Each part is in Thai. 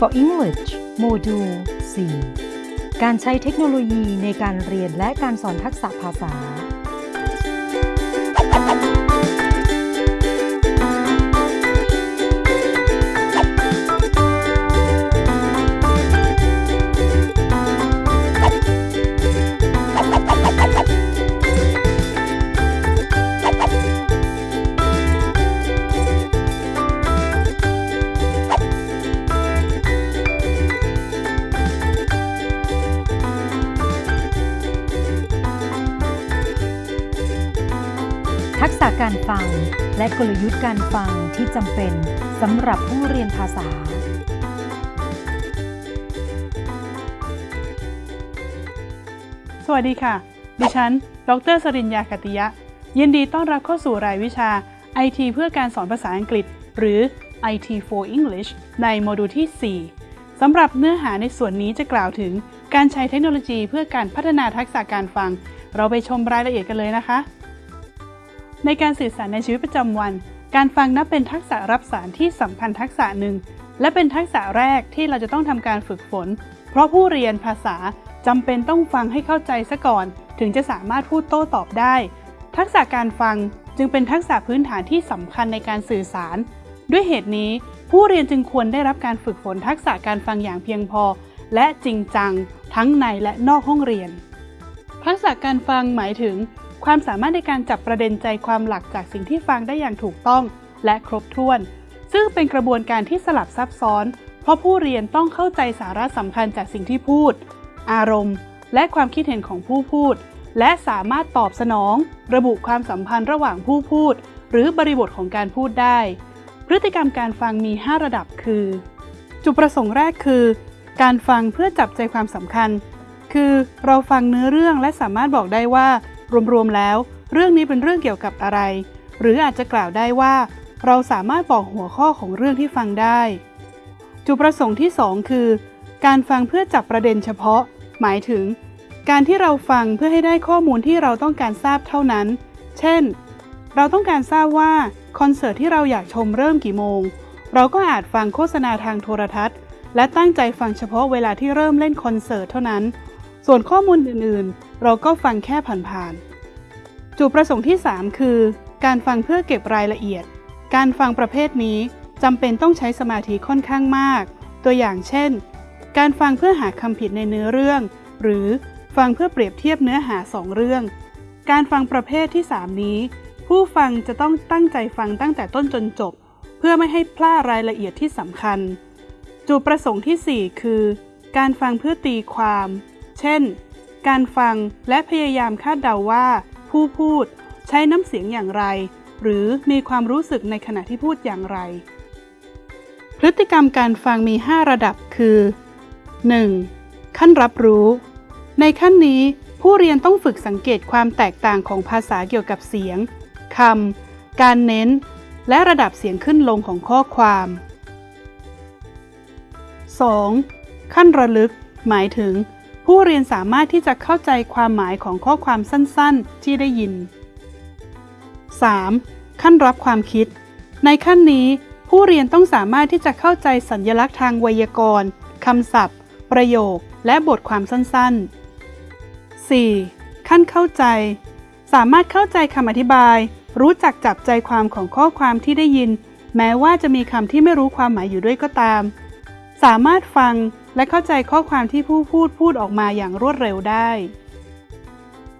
for English โมดูล4การใช้เทคโนโลยีในการเรียนและการสอนทักษะภาษา ทักษะการฟัง และกลยุทธ์การฟังที่จำเป็นสำหรับผู้เรียนภาษา สวัสดีค่ะ ดิฉัน ดรสริญญาคติยะ ยินดีต้อนรับเข้าสู่รายวิชา IT เพื่อการสอนภาษาอังกฤษ หรือ IT for English ในโมดูลที่ 4 สำหรับเนื้อหาในส่วนนี้จะกล่าวถึงการใช้เทคโนโลยีเพื่อการพัฒนาทักษะการฟัง เราไปชมรายละเอียดกันเลยนะคะ ในการสื่อสารในชีวิตประจำวัน การฟังนับเป็นทักษะรับสารที่สำคัญทักษะหนึ่ง และเป็นทักษะแรกที่เราจะต้องทำการฝึกฝน เพราะผู้เรียนภาษาจำเป็นต้องฟังให้เข้าใจซะก่อน ถึงจะสามารถพูดโต้ตอบได้ ทักษะการฟังจึงเป็นทักษะพื้นฐานที่สำคัญในการสื่อสาร ด้วยเหตุนี้ ผู้เรียนจึงควรได้รับการฝึกฝนทักษะการฟังอย่างเพียงพอ และจริงจัง ทั้งในและนอกห้องเรียน ทักษะการฟังหมายถึง ความสามารถในการจับประเด็นใจความหลักจากสิ่งที่ฟังได้อย่างถูกต้อง และครบถ้วน ซึ่งเป็นกระบวนการที่สลับซับซ้อน เพราะผู้เรียนต้องเข้าใจสาระสำคัญจากสิ่งที่พูด อารมณ์ และความคิดเห็นของผู้พูด และสามารถตอบสนอง ระบุความสัมพันธ์ระหว่างผู้พูด หรือบริบทของการพูดได้ พฤติกรรมการฟังมี 5 ระดับคือ จุดประสงค์แรกคือ การฟังเพื่อจับใจความสำคัญ คือเราฟังเนื้อเรื่องและสามารถบอกได้ว่า รวมๆแล้ว เรื่องนี้เป็นเรื่องเกี่ยวกับอะไร หรืออาจจะกล่าวได้ว่า เราสามารถบอกหัวข้อของเรื่องที่ฟังได้ จุดประสงค์ที่ 2 คือ การฟังเพื่อจับประเด็นเฉพาะ หมายถึง การที่เราฟังเพื่อให้ได้ข้อมูลที่เราต้องการทราบเท่านั้น เช่น เราต้องการทราบว่าคอนเสิร์ตที่เราอยากชมเริ่มกี่โมง เราก็อาจฟังโฆษณาทางโทรทัศน์ และตั้งใจฟังเฉพาะเวลาที่เริ่มเล่นคอนเสิร์ตเท่านั้น ส่วนข้อมูลอื่นๆ เราก็ฟังแค่ผ่านๆ จุดประสงค์ที่ 3 คือ การฟังเพื่อเก็บรายละเอียด การฟังประเภทนี้จำเป็นต้องใช้สมาธิค่อนข้างมาก ตัวอย่างเช่น การฟังเพื่อหาคำผิดในเนื้อเรื่อง หรือฟังเพื่อเปรียบเทียบเนื้อหาสองเรื่อง การฟังประเภทที่ 3 นี้ ผู้ฟังจะต้องตั้งใจฟังตั้งแต่ต้นจนจบ เพื่อไม่ให้พลาดรายละเอียดที่สำคัญ จุดประสงค์ที่ 4 คือ การฟังเพื่อตีความ เช่น การฟังและพยายามคาดเดาว่า ผู้พูดใช้น้ำเสียงอย่างไร หรือมีความรู้สึกในขณะที่พูดอย่างไร พฤติกรรมการฟังมี 5 ระดับคือ 1. ขั้นรับรู้ ในขั้นนี้ผู้เรียนต้องฝึกสังเกตความแตกต่างของภาษาเกี่ยวกับเสียงคำการเน้น และระดับเสียงขึ้นลงของข้อความ 2. ขั้นระลึก หมายถึง ผู้เรียนสามารถที่จะเข้าใจความหมายของข้อความสั้นๆ ที่ได้ยิน 3. ขั้นรับความคิด ในขั้นนี้ ผู้เรียนต้องสามารถที่จะเข้าใจสัญญลักษณ์ทางไวยากรณ์คำศัพท์ ประโยค และบทความสั้นๆ 4. ขั้นเข้าใจ สามารถเข้าใจคำอธิบาย รู้จักจับใจความของข้อความที่ได้ยิน แม้ว่าจะมีคำที่ไม่รู้ความหมายอยู่ด้วยก็ตาม สามารถฟัง และเข้าใจข้อความที่ผู้พูดพูดออกมาอย่างรวดเร็วได้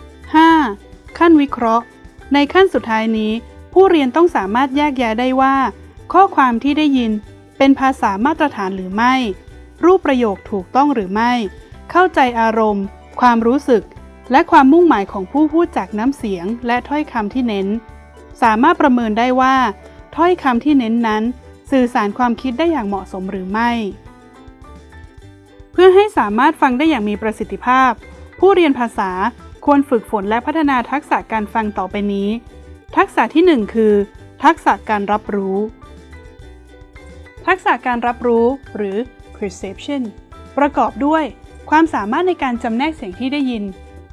5. ขั้นวิเคราะห์ ในขั้นสุดท้ายนี้ ผู้เรียนต้องสามารถแยกแยะได้ว่า ข้อความที่ได้ยินเป็นภาษามาตรฐานหรือไม่ รูปประโยคถูกต้องหรือไม่ เข้าใจอารมณ์ ความรู้สึก และความมุ่งหมายของผู้พูดจากน้ำเสียง และถ้อยคำที่เน้น สามารถประเมินได้ว่า ถ้อยคำที่เน้นนั้น สื่อสารความคิดได้อย่างเหมาะสมหรือไม่ พื่อให้สามารถฟังได้อย่างมีประสิทธิภาพ ผู้เรียนภาษาควรฝึกฝนและพัฒนาทักษะการฟังต่อไปนี้ ทักษะที่ 1 คือ ทักษะการรับรู้ ทักษะการรับรู้หรือ perception ประกอบด้วย ความสามารถในการจำแนกเสียงที่ได้ยิน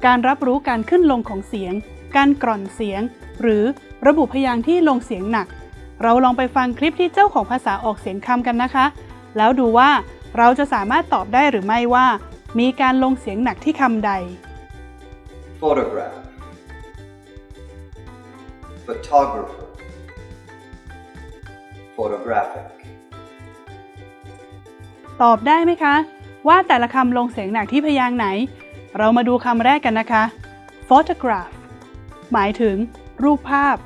การรับรู้การขึ้นลงของเสียง การกร่อนเสียง หรือระบุพยางค์ที่ลงเสียงหนัก เราลองไปฟังคลิปที่เจ้าของภาษาออกเสียงคำกันนะคะ แล้วดูว่า เราจะสามารถตอบได้หรือไม่ว่า มีการลงเสียงหนักที่คำใด photograph, photographer, photographic, ตอบได้ไหมคะ ว่าแต่ละคำลงเสียงหนักที่พยางค์ไหน เรามาดูคำแรกกันนะคะ photograph หมายถึง รูปภาพ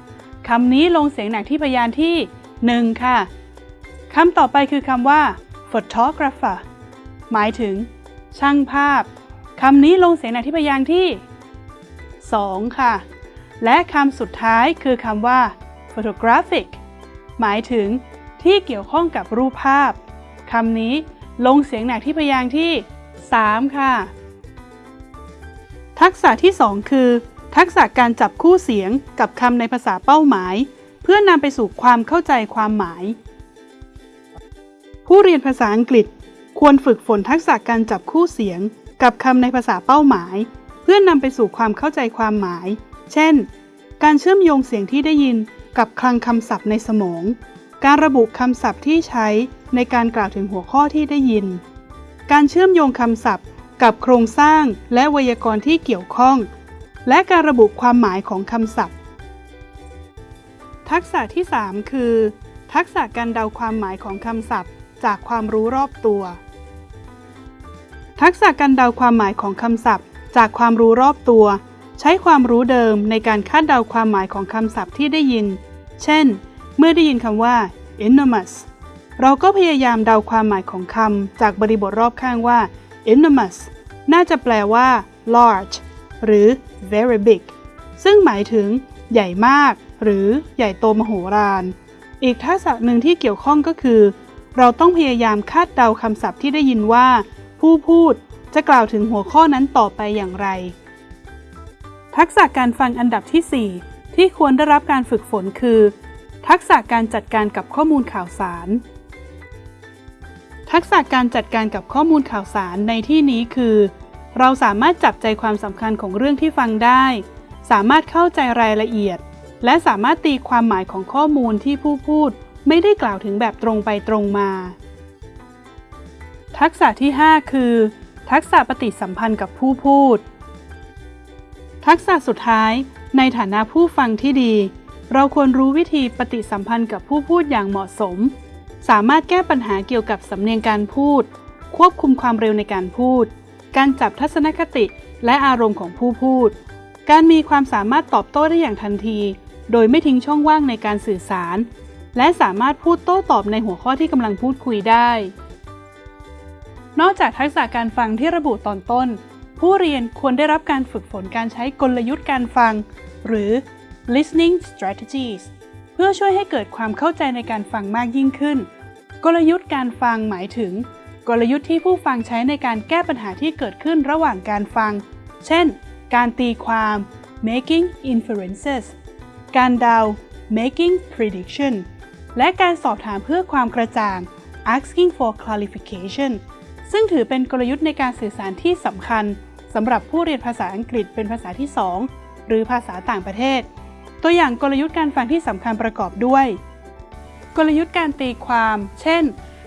คำนี้ลงเสียงหนักที่พยางค์ที่ 1 ค่ะคำต่อไปคือคำว่า photographer หมายถึง ช่างภาพ คำนี้ลงเสียงหนักที่พยางค์ที่ 2 ค่ะ และคำสุดท้ายคือคำว่า photographic หมายถึงที่เกี่ยวข้องกับรูปภาพ คำนี้ลงเสียงหนักที่พยางค์ที่ 3 ค่ะ ทักษะที่ 2 คือ ทักษะการจับคู่เสียงกับคำในภาษาเป้าหมาย เพื่อนำไปสู่ความเข้าใจความหมาย ผู้เรียนภาษาอังกฤษควรฝึกฝนทักษะการจับคู่เสียง กับคำในภาษาเป้าหมาย เพื่อนำไปสู่ความเข้าใจความหมาย เช่น การเชื่อมโยงเสียงที่ได้ยินกับคลังคำศัพท์ในสมอง การระบุคำศัพท์ที่ใช้ในการกล่าวถึงหัวข้อที่ได้ยิน การเชื่อมโยงคำศัพท์ กับโครงสร้างและไวยากรณ์ที่เกี่ยวข้อง และการระบุความหมายของคำศัพท์ ทักษะที่ 3 คือ ทักษะการเดาความหมายของคำศัพท์ จากความรู้รอบตัว ทักษะการเดาความหมายของคำศัพท์ จากความรู้รอบตัว ใช้ความรู้เดิมในการคาดเดาความหมายของคำศัพท์ที่ได้ยิน เช่น เมื่อได้ยินคำว่า enormous เราก็พยายามเดาความหมายของคำจากบริบทรอบข้างว่า enormous น่าจะแปลว่า large หรือ very big ซึ่งหมายถึง ใหญ่มาก หรือใหญ่โตมโหฬาร อีกทักษะหนึ่งที่เกี่ยวข้องก็คือ เราต้องพยายามคาดเดาคำศัพท์ที่ได้ยินว่า ผู้พูดจะกล่าวถึงหัวข้อนั้นต่อไปอย่างไร ทักษะการฟังอันดับที่ 4 ที่ควรได้รับการฝึกฝนคือ ทักษะการจัดการกับข้อมูลข่าวสาร ทักษะการจัดการกับข้อมูลข่าวสารในที่นี้คือ เราสามารถจับใจความสำคัญของเรื่องที่ฟังได้ สามารถเข้าใจรายละเอียด และสามารถตีความหมายของข้อมูลที่ผู้พูด ไม่ได้กล่าวถึงแบบตรงไปตรงมา ทักษะที่ 5 คือ ทักษะปฏิสัมพันธ์กับผู้พูด ทักษะสุดท้าย ในฐานะผู้ฟังที่ดี เราควรรู้วิธีปฏิสัมพันธ์กับผู้พูดอย่างเหมาะสม สามารถแก้ปัญหาเกี่ยวกับสำเนียงการพูด ควบคุมความเร็วในการพูด การจับทัศนคติและอารมณ์ของผู้พูด การมีความสามารถตอบโต้ได้อย่างทันที โดยไม่ทิ้งช่องว่างในการสื่อสาร และสามารถพูดโต้ตอบในหัวข้อที่กำลังพูดคุยได้ นอกจากทักษะการฟังที่ระบุตอนต้น ผู้เรียนควรได้รับการฝึกฝนการใช้กลยุทธ์การฟัง หรือ listening strategies เพื่อช่วยให้เกิดความเข้าใจในการฟังมากยิ่งขึ้น กลยุทธ์การฟังหมายถึง กลยุทธ์ที่ผู้ฟังใช้ในการแก้ปัญหาที่เกิดขึ้นระหว่างการฟัง เช่น การตีความ making inferences การเดา making prediction และการสอบถามเพื่อความกระจ่าง asking for clarification ซึ่งถือเป็นกลยุทธ์ในการสื่อสารที่สำคัญสำหรับผู้เรียนภาษาอังกฤษเป็นภาษาที่ 2 หรือภาษาต่างประเทศ ตัวอย่างกลยุทธ์การฟังที่สำคัญประกอบด้วย กลยุทธ์การตีความ เช่น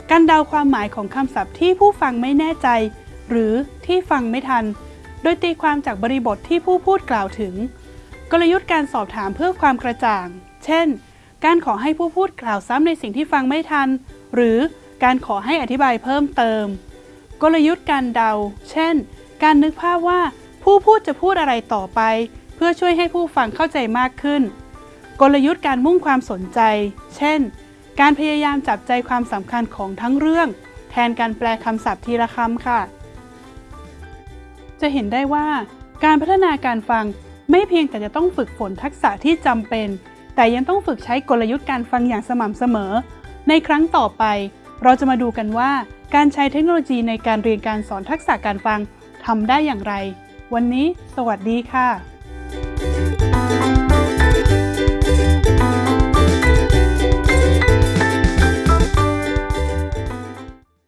การเดาความหมายของคำศัพท์ที่ผู้ฟังไม่แน่ใจ หรือที่ฟังไม่ทัน โดยตีความจากบริบทที่ผู้พูดกล่าวถึง กลยุทธ์การสอบถามเพื่อความกระจ่าง เช่น การขอให้ผู้พูดกล่าวซ้ำในสิ่งที่ฟังไม่ทัน หรือการขอให้อธิบายเพิ่มเติม กลยุทธ์การเดา เช่น การนึกภาพว่าผู้พูดจะพูดอะไรต่อไป เพื่อช่วยให้ผู้ฟังเข้าใจมากขึ้น กลยุทธ์การมุ่งความสนใจ เช่น การพยายามจับใจความสำคัญของทั้งเรื่อง แทนการแปลคำศัพท์ทีละคำค่ะ จะเห็นได้ว่า การพัฒนาการฟังไม่เพียงแต่จะต้องฝึกฝนทักษะที่จำเป็น แต่ยังต้องฝึกใช้กลยุทธ์การฟังอย่างสม่ำเสมอ ในครั้งต่อไป เราจะมาดูกันว่า การใช้เทคโนโลยีในการเรียนการสอนทักษะการฟังทำได้อย่างไร วันนี้ สวัสดีค่ะ